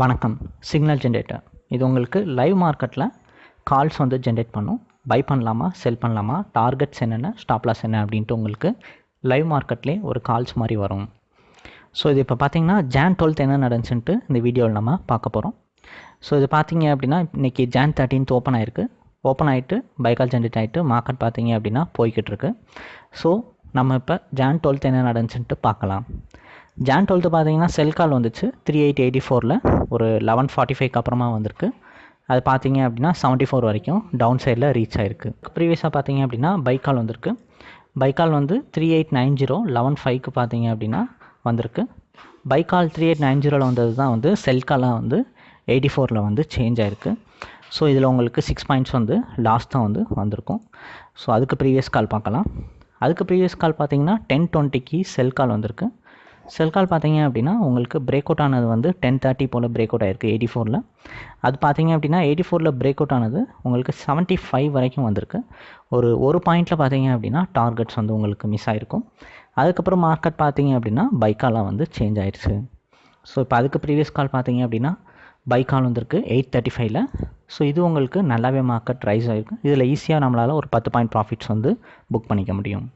வணக்கம். Signal generator இது உங்களுக்கு லைவ் மார்க்கெட்டில் கால்ஸ் வந்து ஜென்ரேட் பண்ணும். பை பண்ணலாமா செல் பண்ணலாமா டார்கெட்ஸ் என்னென்ன ஸ்டாப்லாஸ் என்ன அப்படின்ட்டு உங்களுக்கு லைவ் மார்க்கெட்லேயே ஒரு கால்ஸ் மாதிரி வரும். ஸோ இது இப்போ பார்த்தீங்கன்னா ஜான் டுவெல்த் என்ன நடந்துச்சுன்ட்டு இந்த வீடியோவில் நம்ம பார்க்க போகிறோம் ஸோ இது பார்த்தீங்க அப்படின்னா இன்றைக்கி ஜான் தேர்ட்டீன்த் ஓப்பன் ஆயிருக்கு. ஓப்பன் ஆகிட்டு பைக்கால் ஜென்ரேட் ஆகிட்டு மார்க்கெட் பார்த்தீங்க அப்படின்னா போய்கிட்டு இருக்கு. ஸோ நம்ம இப்போ ஜான் டுவெல்த் என்ன நடந்துச்சுன்ட்டு பார்க்கலாம். ஜான் டுவெல்த்து பார்த்தீங்கன்னா செல் கால் வந்துச்சு. த்ரீ எயிட் எயிட்டி ஃபோரில் ஒரு லெவன் ஃபார்ட்டி ஃபைவ்க்கு அப்புறமா வந்திருக்கு. அது பார்த்தீங்க அப்படின்னா செவன்ட்டி ஃபோர் வரைக்கும் டவுன் சைடில் ரீச் ஆயிருக்கு. ப்ரீவியஸாக பார்த்தீங்க அப்படின்னா பைக்கால் வந்திருக்கு. பைக்கால் வந்து three eight nine zero eleven ஃபைவ்க்கு பார்த்தீங்க அப்படின்னா வந்திருக்கு. பைக்கால் த்ரீ எயிட் நைன் ஜீரோவில் வந்தது தான் வந்து செல்காலாக வந்து எயிட்டி ஃபோரில் வந்து சேஞ்ச் ஆயிருக்கு. ஸோ இதில் உங்களுக்கு சிக்ஸ் பாயிண்ட்ஸ் வந்து லாஸ்ட் தான் வந்து வந்திருக்கும். ஸோ அதுக்கு ப்ரீவியஸ் கால் பார்க்கலாம். அதுக்கு ப்ரீவியஸ் கால் பார்த்தீங்கன்னா டென் டுவெண்ட்டிக்கு செல் கால் வந்திருக்கு. செல் கால் பார்த்தீங்க அப்படின்னா உங்களுக்கு பிரேக் அவுட் ஆனது வந்து டென் தேர்ட்டி போல் பிரேக் அவுட் ஆயிருக்கு எயிட்டி ஃபோரில் அது பார்த்தீங்க அப்படின்னா எயிட்டி ஃபோரில் பிரேக் அவுட் ஆனது உங்களுக்கு செவன்ட்டி ஃபைவ் வரைக்கும் வந்திருக்கு. ஒரு ஒரு பாயிண்ட்டில் பார்த்தீங்க அப்படின்னா டார்கெட்ஸ் வந்து உங்களுக்கு மிஸ் ஆகிருக்கும் அதுக்கப்புறம் மார்க்கெட் பார்த்தீங்க அப்படின்னா பைக்காலாம் வந்து சேஞ்ச் ஆயிடுச்சு ஸோ இப்போ அதுக்கு ப்ரீவியஸ் கால் பார்த்தீங்க அப்படின்னா பைக்கால் வந்திருக்கு எயிட் தேர்ட்டி ஃபைவ்ல ஸோ இது உங்களுக்கு நல்லாவே மார்க்கெட் ரைஸ் ஆகிருக்கு இதில் ஈஸியாக நம்மளால் ஒரு பத்து பாயிண்ட் ப்ராஃபிட்ஸ் வந்து புக் பண்ணிக்க முடியும்.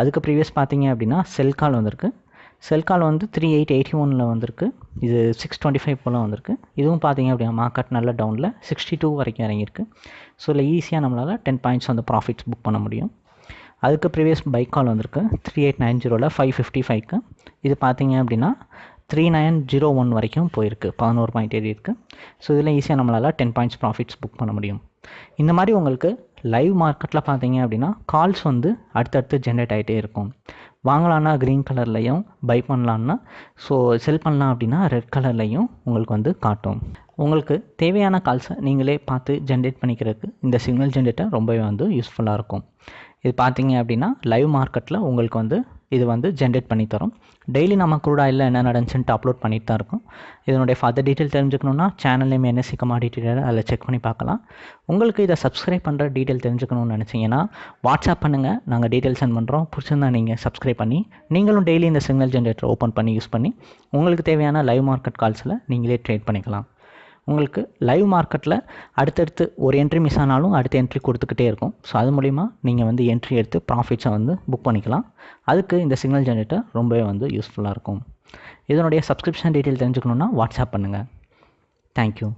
அதுக்கு ப்ரீவியஸ் பார்த்தீங்க அப்படின்னா செல் கால் வந்திருக்கு. செல் கால் வந்து த்ரீ எயிட் எயிட்டி ஒனில் வந்திருக்கு. இது சிக்ஸ் டுவெண்ட்டி ஃபைவ் போல் வந்திருக்கு. இதுவும் பார்த்தீங்க அப்படின்னா மார்க்கெட் நல்ல டவுனில் சிக்ஸ்டி டூ வரைக்கும் இறங்கியிருக்கு. ஸோ இதில் ஈஸியாக நம்மளால் டென் பாயிண்ட்ஸ் வந்து ப்ராஃபிட்ஸ் புக் பண்ண முடியும். அதுக்கு ப்ரீவியஸ் பைக் கால் வந்திருக்கு. த்ரீ எயிட் நைன் ஜீரோவில் ஃபைவ் ஃபிஃப்டி ஃபைவ்க்கு இது பார்த்தீங்க அப்படின்னா த்ரீ நைன் ஜீரோ ஒன் வரைக்கும் போயிருக்கு. பதினோரு பாயிண்ட் ஏறி இருக்குது ஸோ இதில் ஈஸியாக நம்மளால் டென் பாயிண்ட்ஸ் ப்ராஃபிட்ஸ் புக் பண்ண முடியும். இந்த மாதிரி உங்களுக்கு லைவ் மார்க்கெட்டில் பார்த்தீங்க அப்படின்னா கால்ஸ் வந்து அடுத்தடுத்து ஜென்ரேட் ஆகிட்டே இருக்கும். வாங்கலான்னா க்ரீன் கலர்லையும் பை பண்ணலான்னா ஸோ செல் பண்ணலாம் அப்படின்னா ரெட் கலர்லையும் உங்களுக்கு வந்து காட்டும். உங்களுக்கு தேவையான கால்ஸை நீங்களே பார்த்து ஜென்ரேட் பண்ணிக்கிறதுக்கு இந்த சிக்னல் ஜென்ரேட்டர் ரொம்பவே வந்து யூஸ்ஃபுல்லாக இருக்கும். இது பார்த்தீங்க அப்படின்னா லைவ் மார்க்கெட்டில் உங்களுக்கு வந்து இது வந்து ஜென்ரேட் பண்ணி தரும் டெய்லி நம்ம கூட இல்லை என்ன நடந்துச்சுன்ட்டு அப்லோட் பண்ணிட்டு தான் இருக்கும். இதனுடைய ஃபர்தர் டீட்டெயில் தெரிஞ்சுக்கணுன்னா சேனல் நேம் என்எஸ்சி கமாடிட்டி அதில் செக் பண்ணி பார்க்கலாம். உங்களுக்கு இதை சப்ஸ்கிரைப் பண்ணுற டீட்டெயில் தெரிஞ்சுக்கணும்னு நினச்சிங்கன்னா வாட்ஸ்அப் பண்ணுங்கள் நாங்கள் டீட்டெயில் சென்ட் பண்ணுறோம் பிடிச்சிருந்தா நீங்கள் சப்ஸ்கிரைப் பண்ணி நீங்களும் டெய்லி இந்த சிக்னல் ஜென்ரேட்டர் ஓப்பன் பண்ணி யூஸ் பண்ணி உங்களுக்கு தேவையான லைவ் மார்க்கெட் கால்ஸில் நீங்களே ட்ரேட் பண்ணிக்கலாம். உங்களுக்கு லைவ் மார்க்கெட்டில் அடுத்தடுத்து ஒரு என்ட்ரி மிஸ் ஆனாலும் அடுத்த என்ட்ரி கொடுத்துக்கிட்டே இருக்கும். ஸோ அது மூலிமா நீங்கள் வந்து என்ட்ரி எடுத்து ப்ராஃபிட்ஸை வந்து புக் பண்ணிக்கலாம். அதுக்கு இந்த சிக்னல் ஜென்ரேட்டர் ரொம்பவே வந்து யூஸ்ஃபுல்லாக இருக்கும். இதனுடைய சப்ஸ்கிரிப்ஷன் டீட்டெயில் தெரிஞ்சுக்கணுன்னா வாட்ஸ்அப் பண்ணுங்கள் தேங்க்யூ